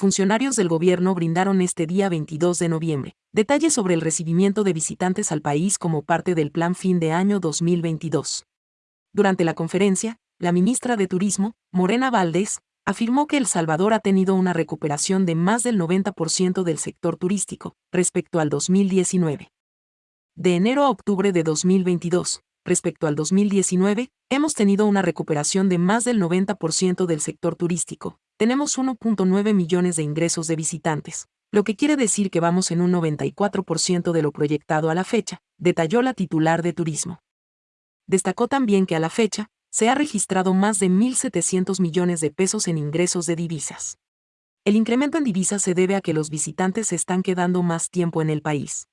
funcionarios del gobierno brindaron este día 22 de noviembre detalles sobre el recibimiento de visitantes al país como parte del Plan Fin de Año 2022. Durante la conferencia, la ministra de Turismo, Morena Valdés, afirmó que El Salvador ha tenido una recuperación de más del 90% del sector turístico respecto al 2019. De enero a octubre de 2022, respecto al 2019, hemos tenido una recuperación de más del 90% del sector turístico. Tenemos 1.9 millones de ingresos de visitantes, lo que quiere decir que vamos en un 94% de lo proyectado a la fecha, detalló la titular de turismo. Destacó también que a la fecha, se ha registrado más de 1.700 millones de pesos en ingresos de divisas. El incremento en divisas se debe a que los visitantes se están quedando más tiempo en el país.